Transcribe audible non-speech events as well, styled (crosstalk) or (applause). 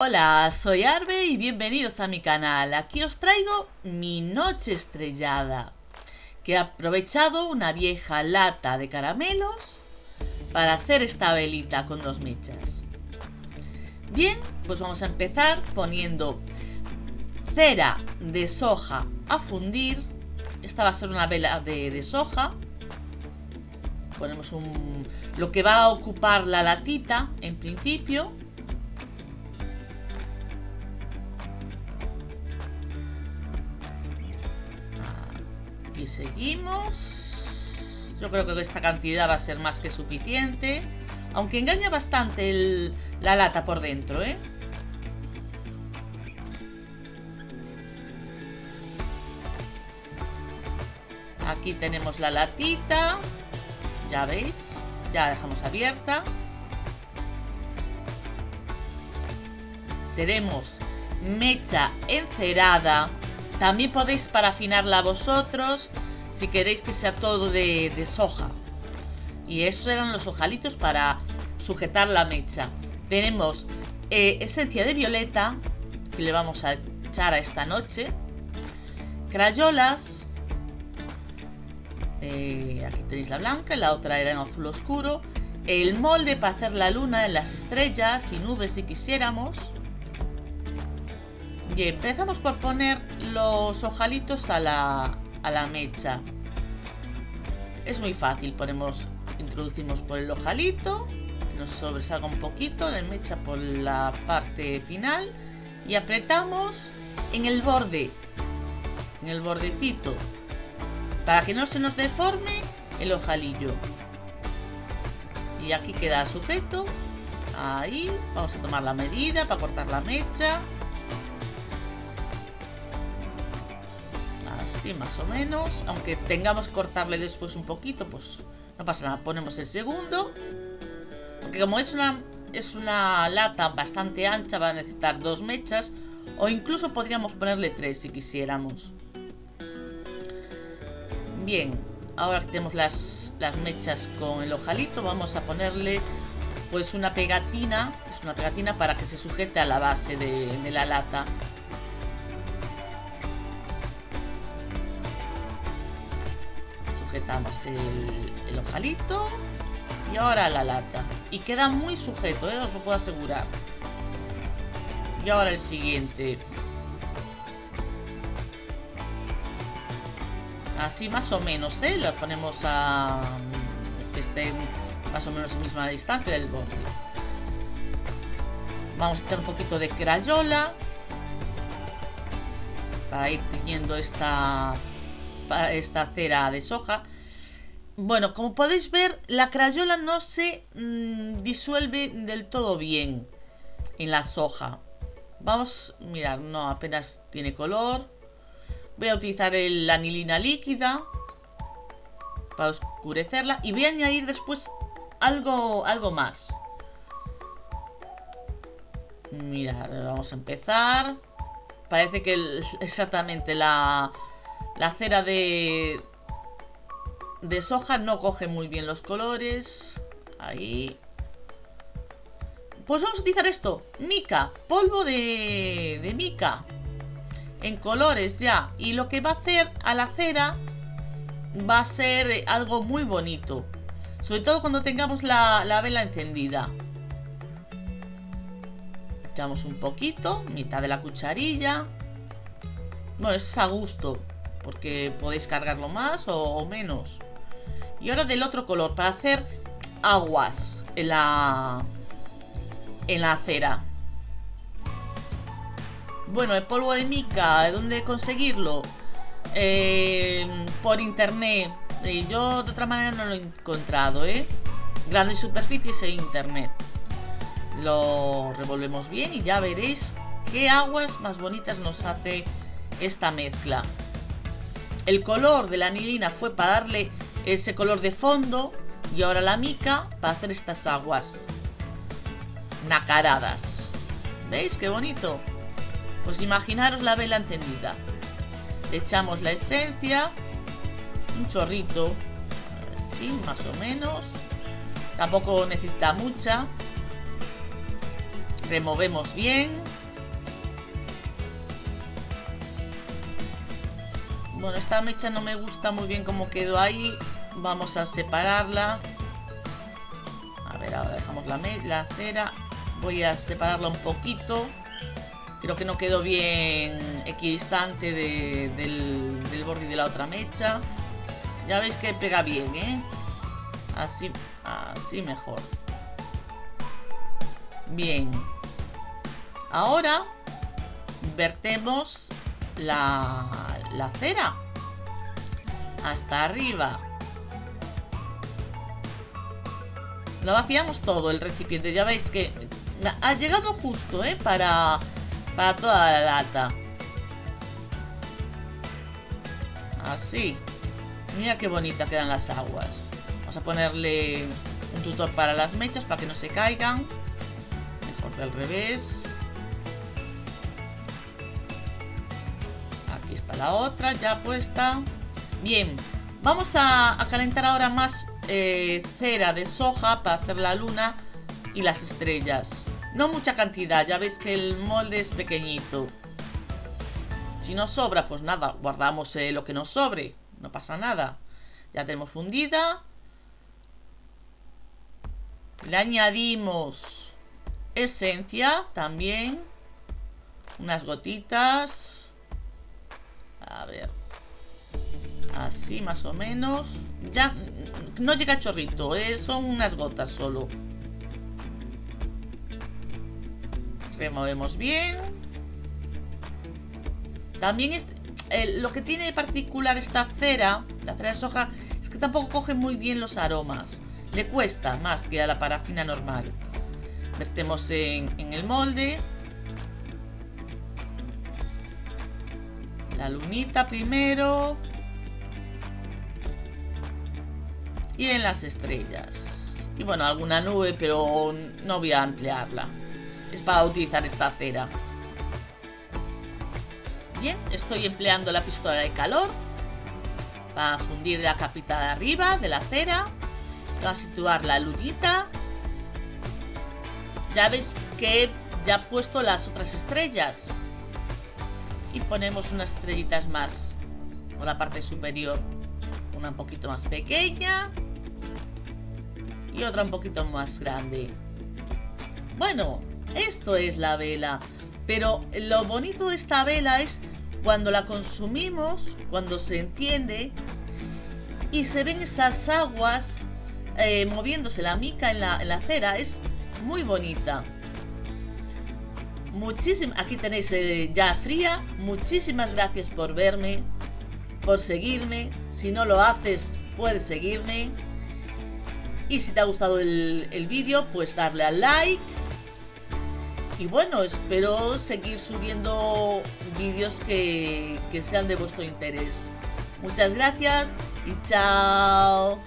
Hola, soy Arbe y bienvenidos a mi canal. Aquí os traigo mi noche estrellada, que he aprovechado una vieja lata de caramelos para hacer esta velita con dos mechas. Bien, pues vamos a empezar poniendo cera de soja a fundir. Esta va a ser una vela de, soja. Ponemos un, lo que va a ocupar la latita en principio y seguimos. Yo creo que esta cantidad va a ser más que suficiente. Aunque engaña bastante la lata por dentro, ¿eh? Aquí tenemos la latita. Ya veis. Ya la dejamos abierta. Tenemos mecha encerada también podéis parafinarla vosotros si queréis que sea todo de, soja. Y esos eran los ojalitos para sujetar la mecha. Tenemos eh, esencia de violeta, que le vamos a echar a esta noche. Crayolas. Eh, aquí tenéis la blanca, la otra era en azul oscuro. El molde para hacer la luna en las estrellas y nubes si quisiéramos empezamos por poner los ojalitos a la, a la mecha. Es muy fácil, ponemos, introducimos por el ojalito, que nos sobresalga un poquito, la mecha por la parte final y apretamos en el borde, en el bordecito, para que no se nos deforme el ojalillo. Y aquí queda sujeto, ahí, vamos a tomar la medida para cortar la mecha. Más o menos. Aunque tengamos que cortarle después un poquito, pues no pasa nada. Ponemos el segundo. Porque como es una, es una lata bastante ancha, va a necesitar dos mechas. O incluso podríamos ponerle tres si quisiéramos. Bien, ahora que tenemos las, las mechas con el ojalito, vamos a ponerle pues una pegatina. Es una pegatina para que se sujete a la base de la lata. El, ojalito y ahora la lata. Y queda muy sujeto, ¿eh? os lo puedo asegurar. Y ahora el siguiente. Así más o menos, ¿eh? Lo ponemos a... que esté más o menos a la misma distancia del borde. Vamos a echar un poquito de crayola. Para ir teniendo esta esta cera de soja. Bueno, como podéis ver, la crayola no se mm, disuelve del todo bien en la soja. Vamos, mirar, no, apenas tiene color. Voy a utilizar la anilina líquida para oscurecerla y voy a añadir después algo, algo más. Mira, vamos a empezar. Parece que (laughs) exactamente la, la cera de, de soja no coge muy bien los colores. Ahí. Pues vamos a utilizar esto. Mica. Polvo de, de mica. En colores ya. Y lo que va a hacer a la cera va a ser algo muy bonito. Sobre todo cuando tengamos la, la vela encendida. Echamos un poquito. Mitad de la cucharilla. Bueno, es a gusto porque podéis cargarlo más o, menos. Y ahora del otro color, para hacer aguas en la, en la acera. Bueno, el polvo de mica, ¿de dónde conseguirlo? Eh, por internet. Eh, yo de otra manera no lo he encontrado, ¿eh? Grandes superficies e internet. Lo revolvemos bien y ya veréis qué aguas más bonitas nos hace esta mezcla. El color de la anilina fue para darle ese color de fondo y ahora la mica para hacer estas aguas nacaradas. ¿Veis qué bonito? Pues imaginaros la vela encendida. Le echamos la esencia, un chorrito, así más o menos. Tampoco necesita mucha. Removemos bien. Bueno, esta mecha no me gusta muy bien cómo quedó ahí. Vamos a separarla. A ver, ahora dejamos la, la cera. Voy a separarla un poquito. Creo que no quedó bien equidistante del, del borde de la otra mecha. Ya veis que pega bien, ¿eh? Así, así mejor. Bien. Ahora vertemos la, la cera hasta arriba. Lo vaciamos todo el recipiente. Ya veis que ha llegado justo, ¿eh? Para, para toda la lata. Así. Mira qué bonita quedan las aguas. Vamos a ponerle un tutor para las mechas para que no se caigan. Mejor que al revés. Está la otra ya puesta. Bien, vamos a, calentar ahora más eh, cera de soja para hacer la luna y las estrellas. No mucha cantidad, ya veis que el molde es pequeñito. Si nos sobra, pues nada, guardamos eh, lo que nos sobre. No pasa nada. Ya tenemos fundida. Le añadimos esencia también. Unas gotitas. Así más o menos. Ya no llega chorrito, ¿eh? son unas gotas solo. Removemos bien. También es, lo que tiene de particular esta cera, la cera de soja, es que tampoco coge muy bien los aromas. Le cuesta más que a la parafina normal. Vertemos en, el molde. La lunita primero. Y en las estrellas. Y bueno, alguna nube, pero no voy a ampliarla. Es para utilizar esta cera. Bien, estoy empleando la pistola de calor para fundir la capita de arriba de la cera Voy a situar la lunita. Ya veis que ya he puesto las otras estrellas. Y ponemos unas estrellitas más por la parte superior. Una un poquito más pequeña. Y otra un poquito más grande. Bueno, esto es la vela. Pero lo bonito de esta vela es cuando la consumimos, cuando se entiende y se ven esas aguas eh, moviéndose la mica en la, cera. Es muy bonita. Aquí tenéis eh, ya fría. Muchísimas gracias por verme, por seguirme. Si no lo haces, puedes seguirme. Y si te ha gustado el, el vídeo, pues darle al like. Y bueno, espero seguir subiendo vídeos que, que sean de vuestro interés. Muchas gracias y chao.